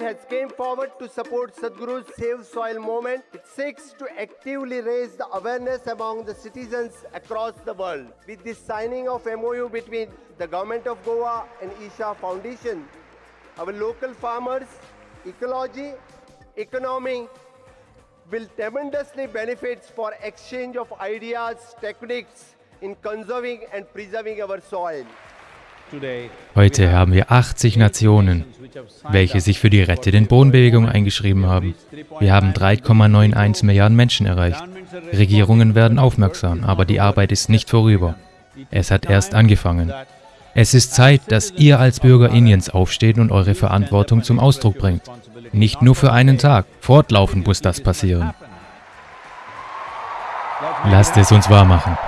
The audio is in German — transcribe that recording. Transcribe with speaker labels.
Speaker 1: has came forward to support Sadhguru's Save Soil movement. It seeks to actively raise the awareness among the citizens across the world. With the signing of MOU between the Government of Goa and Isha Foundation, our local farmers, ecology, economy will tremendously benefit for exchange of ideas, techniques in conserving and preserving our soil.
Speaker 2: Heute haben wir 80 Nationen, welche sich für die Rette den Bodenbewegung eingeschrieben haben. Wir haben 3,91 Milliarden Menschen erreicht. Regierungen werden aufmerksam, aber die Arbeit ist nicht vorüber. Es hat erst angefangen. Es ist Zeit, dass ihr als Bürger Indiens aufsteht und eure Verantwortung zum Ausdruck bringt. Nicht nur für einen Tag, fortlaufend muss das passieren. Lasst es uns wahr machen.